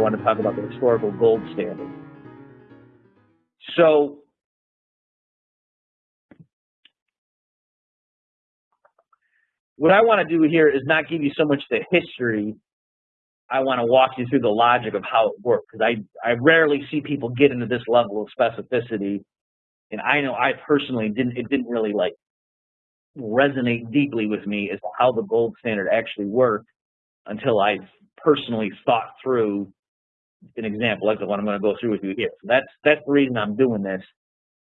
want to talk about the historical gold standard. So, what I want to do here is not give you so much the history. I want to walk you through the logic of how it works because I, I rarely see people get into this level of specificity. And I know I personally didn't, it didn't really like resonate deeply with me as to how the gold standard actually worked until I personally thought through an example like the one I'm going to go through with you here. So that's that's the reason I'm doing this.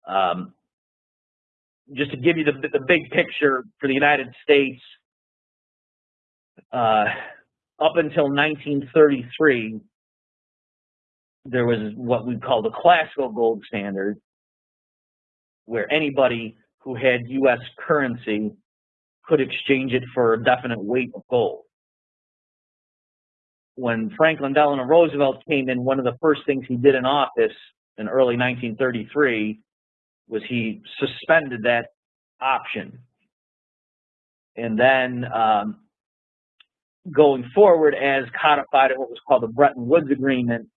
Um, just to give you the the big picture for the United States, uh, up until 1933, there was what we call the classical gold standard, where anybody who had U.S. currency could exchange it for a definite weight of gold. When Franklin Delano Roosevelt came in, one of the first things he did in office in early 1933 was he suspended that option. And then um, going forward, as codified in what was called the Bretton Woods Agreement,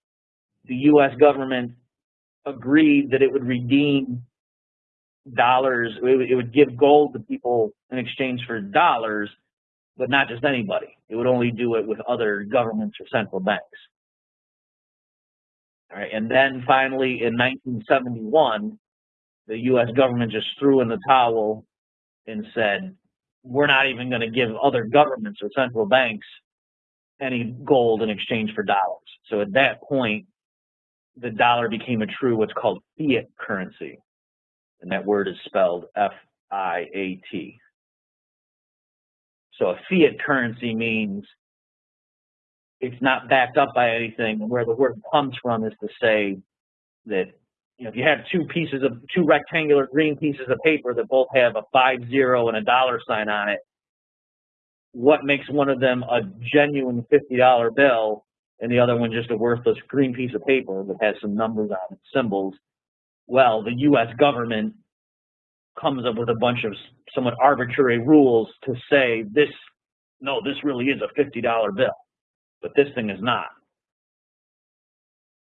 the U.S. government agreed that it would redeem dollars, it would give gold to people in exchange for dollars, but not just anybody. It would only do it with other governments or central banks. All right, and then finally in 1971, the U.S. government just threw in the towel and said, we're not even going to give other governments or central banks any gold in exchange for dollars. So at that point, the dollar became a true what's called fiat currency and that word is spelled F-I-A-T. So a fiat currency means it's not backed up by anything. And where the word comes from is to say that you know, if you have two pieces of two rectangular green pieces of paper that both have a five zero and a dollar sign on it, what makes one of them a genuine fifty dollar bill and the other one just a worthless green piece of paper that has some numbers on it, symbols? well, the U.S. government comes up with a bunch of somewhat arbitrary rules to say this, no, this really is a $50 bill, but this thing is not.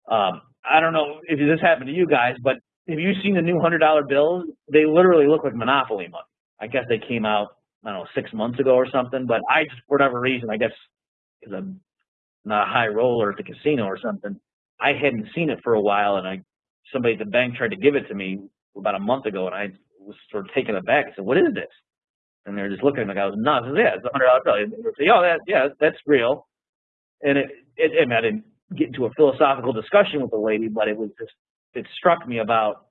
Um, I don't know if this happened to you guys, but have you seen the new $100 bills? They literally look like Monopoly money. I guess they came out, I don't know, six months ago or something, but I just, for whatever reason, I guess because I'm not a high roller at the casino or something, I hadn't seen it for a while and I somebody at the bank tried to give it to me about a month ago, and I was sort of taken aback. I said, "What is this?" And they're just looking at I was said, "Yeah, it's a hundred dollar bill." And they say, "Oh, that yeah, that's real." And it, it, I, I didn't get into a philosophical discussion with the lady, but it was just it struck me about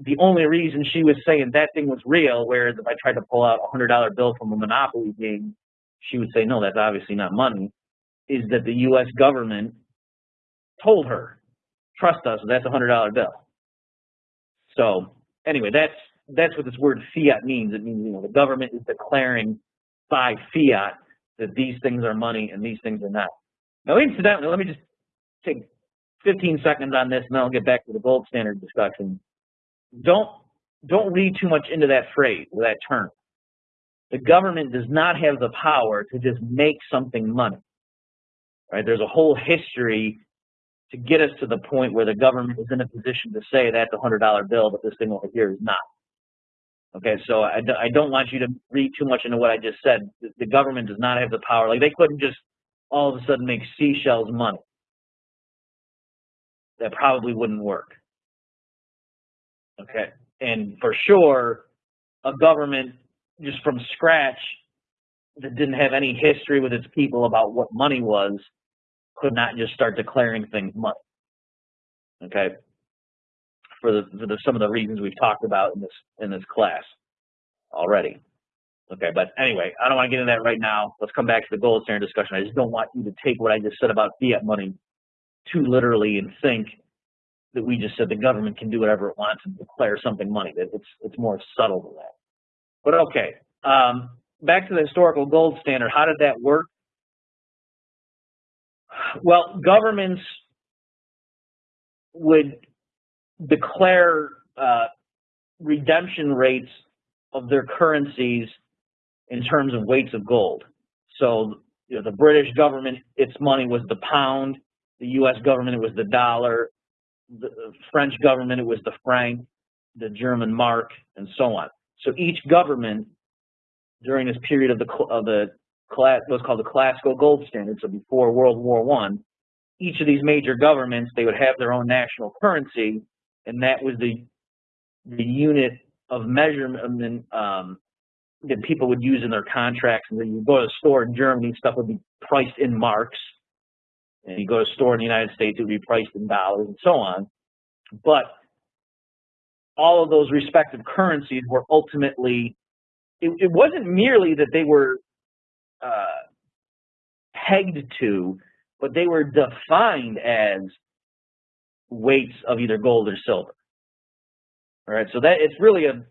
the only reason she was saying that thing was real, whereas if I tried to pull out a hundred dollar bill from a Monopoly game, she would say, "No, that's obviously not money." Is that the U.S. government told her trust us, that's a hundred dollar bill. So anyway, that's that's what this word fiat means. It means you know the government is declaring by fiat that these things are money and these things are not. Now, incidentally, let me just take 15 seconds on this, and then I'll get back to the gold standard discussion. Don't don't read too much into that phrase or that term. The government does not have the power to just make something money. Right? There's a whole history to get us to the point where the government is in a position to say that's a hundred dollar bill, but this thing over here is not. Okay, so I, I don't want you to read too much into what I just said. The, the government does not have the power. Like they couldn't just all of a sudden make seashells money. That probably wouldn't work. Okay, and for sure, a government just from scratch that didn't have any history with its people about what money was could not just start declaring things money. Okay, for the, for the some of the reasons we've talked about in this in this class already. Okay, but anyway, I don't want to get into that right now. Let's come back to the gold standard discussion. I just don't want you to take what I just said about fiat money too literally and think that we just said the government can do whatever it wants and declare something money. That it's it's more subtle than that. But okay, um, back to the historical gold standard. How did that work? Well, governments would declare uh, redemption rates of their currencies in terms of weights of gold. So you know, the British government, its money was the pound, The U.S. government, it was the dollar. The French government, it was the franc, the German mark, and so on. So each government during this period of the of the class, what's called the classical gold standard, so before World War One, each of these major governments they would have their own national currency, and that was the the unit of measurement um, that people would use in their contracts. And then you go to a store in Germany, stuff would be priced in marks, and you go to a store in the United States, it would be priced in dollars, and so on. But all of those respective currencies were ultimately it, it wasn't merely that they were uh, pegged to, but they were defined as weights of either gold or silver. All right, so that it's really a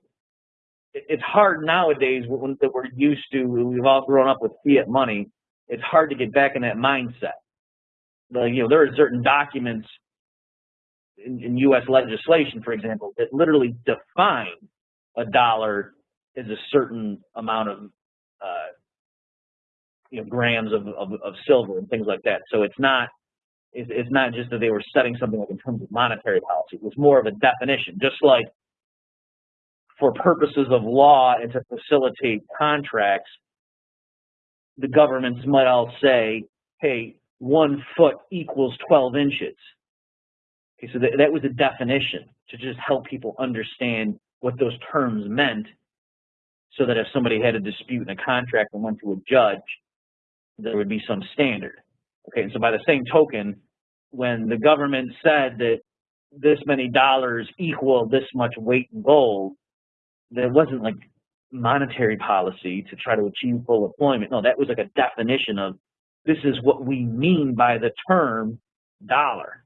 it's hard nowadays when, that we're used to. We've all grown up with fiat money. It's hard to get back in that mindset. Like you know, there are certain documents in, in U.S. legislation, for example, that literally define a dollar as a certain amount of uh, you know grams of, of, of silver and things like that. So it's not it's, it's not just that they were setting something up in terms of monetary policy. It was more of a definition, just like for purposes of law and to facilitate contracts, the governments might all say, "Hey, one foot equals 12 inches." Okay, so that, that was a definition to just help people understand what those terms meant so that if somebody had a dispute in a contract and went to a judge, there would be some standard. Okay, and so by the same token, when the government said that this many dollars equal this much weight in gold, there wasn't like monetary policy to try to achieve full employment. No, that was like a definition of this is what we mean by the term dollar.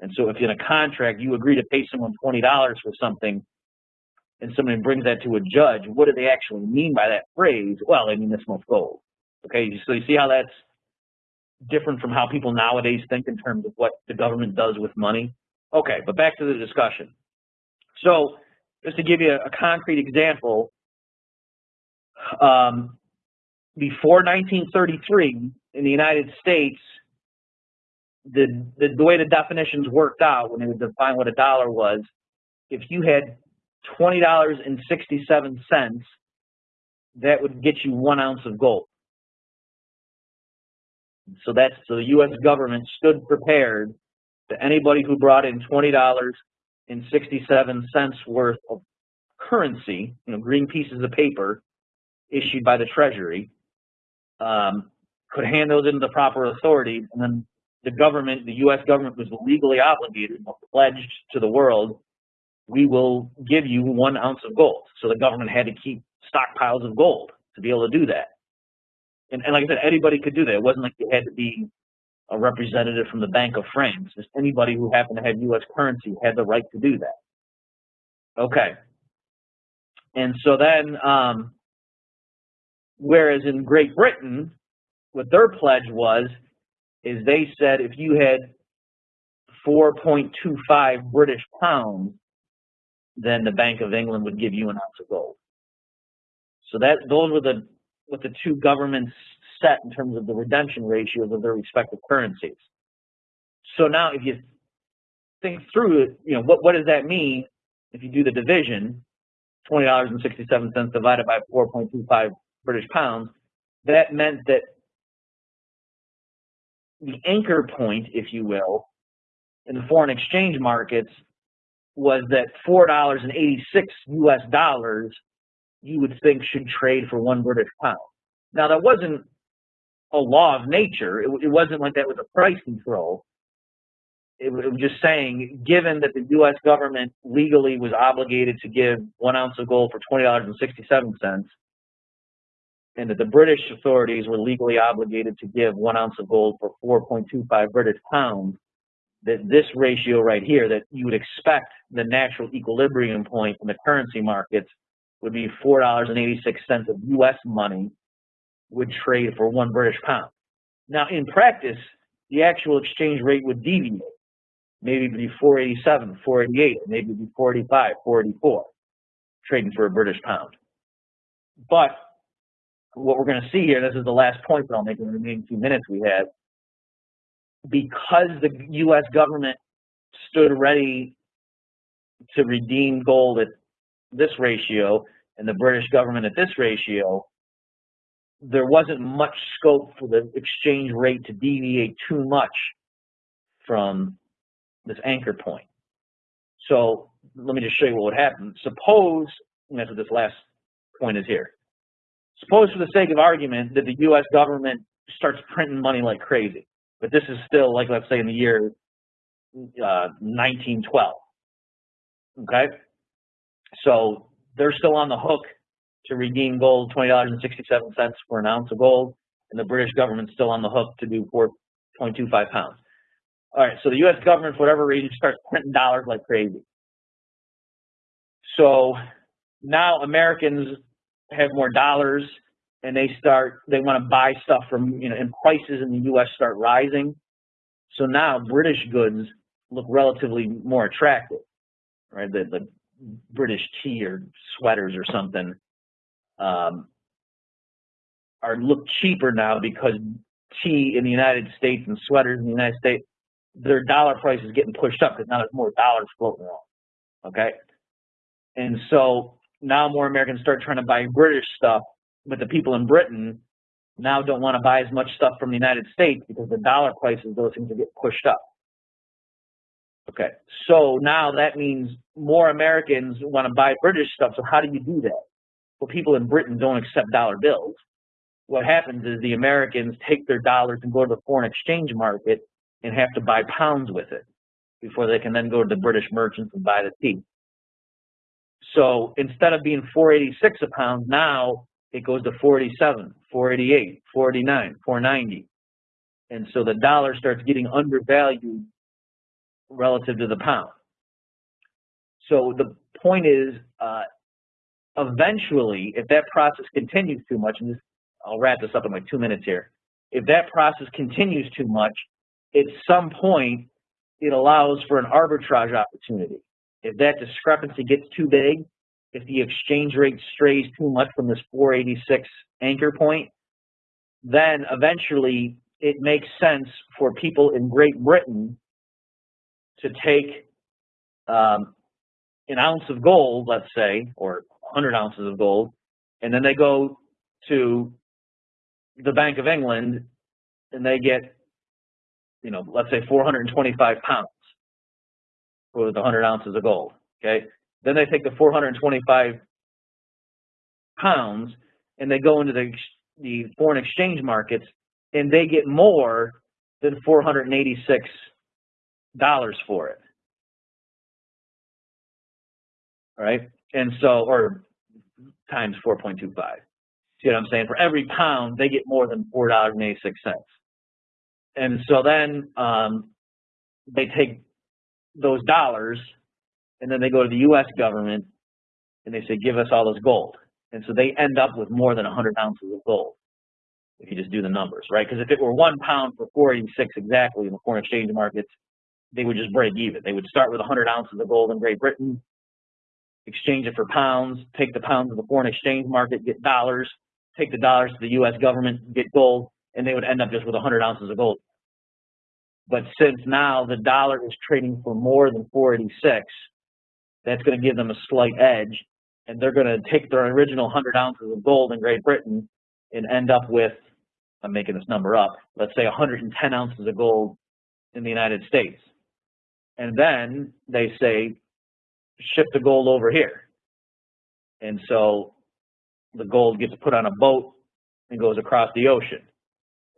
And so if in a contract you agree to pay someone $20 for something, and somebody brings that to a judge, what do they actually mean by that phrase? Well, they mean this much gold. Okay, so you see how that's different from how people nowadays think in terms of what the government does with money? Okay, but back to the discussion. So just to give you a, concrete example, um, before 1933 in the United States, the, the, the way the definitions worked out when they would define what a dollar was, if you had $20.67, that would get you one ounce of gold. So that's the U.S. government stood prepared to anybody who brought in twenty dollars and sixty-seven cents worth of currency, you know, green pieces of paper issued by the Treasury, um, could hand those into the proper authority, and then the government, the U.S. government, was legally obligated, pledged to the world we will give you one ounce of gold. So the government had to keep stockpiles of gold to be able to do that. And, and like I said, anybody could do that. It wasn't like you had to be a representative from the Bank of France. Just anybody who happened to have U.S. currency had the right to do that. Okay. And so then, um, whereas in Great Britain, what their pledge was, is they said if you had 4.25 British pounds, then the Bank of England would give you an ounce of gold. So that those were the what the two governments set in terms of the redemption ratios of their respective currencies. So now if you think through it, you know, what, what does that mean if you do the division, $20.67 divided by 4.25 British pounds, that meant that the anchor point, if you will, in the foreign exchange markets was that $4.86 US dollars you would think should trade for one British pound. Now that wasn't a law of nature. It, it wasn't like that was a price control. It, it was just saying, given that the U.S. government legally was obligated to give one ounce of gold for twenty dollars and sixty-seven cents, and that the British authorities were legally obligated to give one ounce of gold for 4.25 British pounds, that this ratio right here, that you would expect the natural equilibrium point in the currency markets would be $4.86 of U.S. money would trade for one British pound. Now, in practice, the actual exchange rate would deviate. Maybe it'd be 487, 488, maybe it'd be 485, 484, trading for a British pound. But what we're going to see here, this is the last point that I'll make in the remaining few minutes we have, because the U.S. government stood ready to redeem gold at this ratio and the British government at this ratio, there wasn't much scope for the exchange rate to deviate too much from this anchor point. So let me just show you what would happen. Suppose, and that's what this last point is here. Suppose for the sake of argument that the US government starts printing money like crazy. But this is still like, let's say in the year uh, 1912. Okay? So they're still on the hook to redeem gold, $20.67 for an ounce of gold, and the British government's still on the hook to do 4.25 pounds. All right, so the U.S. government, for whatever reason, starts printing dollars like crazy. So now Americans have more dollars and they start, they want to buy stuff from, you know, and prices in the U.S. start rising. So now British goods look relatively more attractive, right? The, the British tea or sweaters or something um, are look cheaper now because tea in the United States and sweaters in the United States, their dollar price is getting pushed up because now there's more dollars floating around. Okay, and so now more Americans start trying to buy British stuff, but the people in Britain now don't want to buy as much stuff from the United States because the dollar prices those things are getting pushed up. Okay, so now that means more Americans want to buy British stuff. So how do you do that? Well, people in Britain don't accept dollar bills. What happens is the Americans take their dollars and go to the foreign exchange market and have to buy pounds with it before they can then go to the British merchants and buy the tea. So instead of being 486 a pound, now it goes to 487, 488, 489, 490. And so the dollar starts getting undervalued relative to the pound. So the point is, uh, eventually, if that process continues too much, and this, I'll wrap this up in like two minutes here. If that process continues too much, at some point, it allows for an arbitrage opportunity. If that discrepancy gets too big, if the exchange rate strays too much from this 486 anchor point, then eventually it makes sense for people in Great Britain to take um, an ounce of gold, let's say, or 100 ounces of gold, and then they go to the Bank of England and they get, you know, let's say 425 pounds for the 100 ounces of gold. Okay, then they take the 425 pounds and they go into the the foreign exchange markets and they get more than 486 dollars for it. All right, and so or times 4.25. See what I'm saying? For every pound, they get more than four dollars and eighty six cents. And so then um, they take those dollars and then they go to the U.S. government and they say, give us all this gold. And so they end up with more than 100 ounces of gold if you just do the numbers, right? Because if it were one pound for 486 exactly in the foreign exchange markets, they would just break even. They would start with 100 ounces of gold in Great Britain, exchange it for pounds, take the pounds to the foreign exchange market, get dollars, take the dollars to the U.S. government, get gold, and they would end up just with 100 ounces of gold. But since now the dollar is trading for more than 486, that's going to give them a slight edge, and they're going to take their original 100 ounces of gold in Great Britain and end up with, I'm making this number up, let's say 110 ounces of gold in the United States. And then they say, ship the gold over here. And so the gold gets put on a boat and goes across the ocean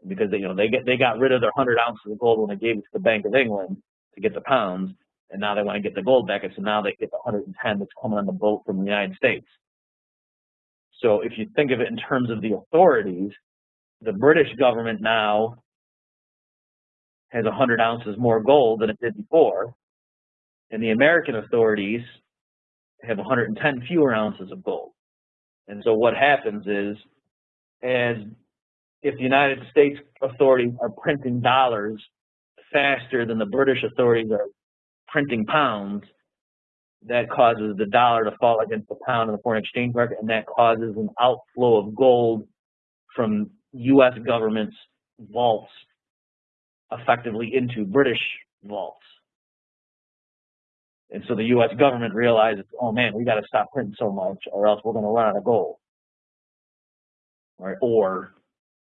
because they, you know they get they got rid of their 100 ounces of gold when they gave it to the Bank of England to get the pounds, and now they want to get the gold back, and so now they get the 110 that's coming on the boat from the United States. So if you think of it in terms of the authorities, the British government now has 100 ounces more gold than it did before, and the American authorities have 110 fewer ounces of gold. And so what happens is, as if the United States authorities are printing dollars faster than the British authorities are printing pounds, that causes the dollar to fall against the pound in the foreign exchange market, and that causes an outflow of gold from U.S. government's vaults effectively into British vaults. And so the U.S. government realized, oh man, we got to stop printing so much, or else we're going to run out of gold. Right? Or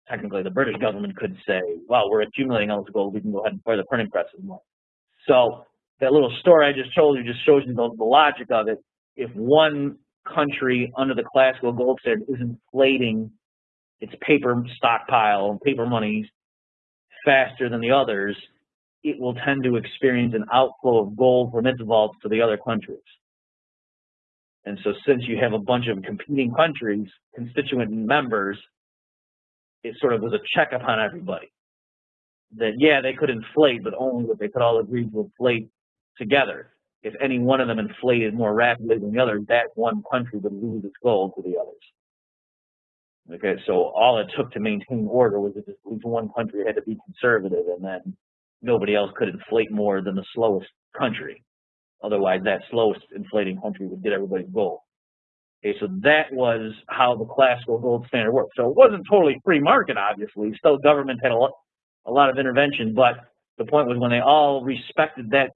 technically, the British government could say, well, we're accumulating all this gold, we can go ahead and fire the printing presses more. So that little story I just told you just shows you the, the logic of it. If one country under the classical gold standard is inflating its paper stockpile, and paper monies faster than the others, it will tend to experience an outflow of gold from its vaults to the other countries. And so since you have a bunch of competing countries, constituent members, it sort of was a check upon everybody. That, yeah, they could inflate, but only if they could all agree to inflate together. If any one of them inflated more rapidly than the other, that one country would lose its gold to the others. Okay, so all it took to maintain order was that at least one country had to be conservative, and then nobody else could inflate more than the slowest country. Otherwise, that slowest inflating country would get everybody's gold. Okay, so that was how the classical gold standard worked. So it wasn't totally free market, obviously. Still, government had a lot, a lot of intervention, but the point was when they all respected that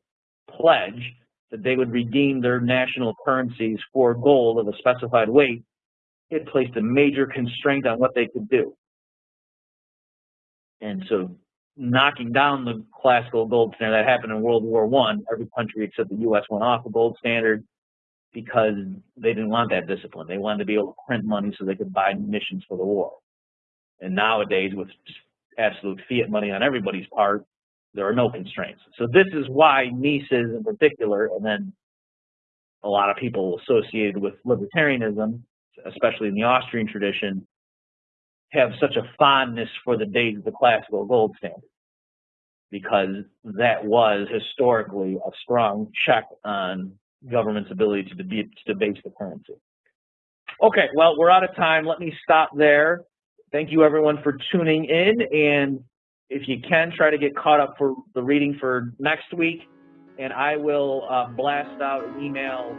pledge that they would redeem their national currencies for gold of a specified weight, it placed a major constraint on what they could do. And so knocking down the classical gold standard that happened in World War One, every country except the U.S. went off the gold standard because they didn't want that discipline. They wanted to be able to print money so they could buy munitions for the war. And nowadays, with absolute fiat money on everybody's part, there are no constraints. So this is why Mises in particular, and then a lot of people associated with libertarianism, especially in the Austrian tradition, have such a fondness for the days of the classical gold standard because that was historically a strong check on government's ability to, debase, the currency. Okay, well, we're out of time. Let me stop there. Thank you, everyone, for tuning in. And if you can, try to get caught up for the reading for next week. And I will uh, blast out an email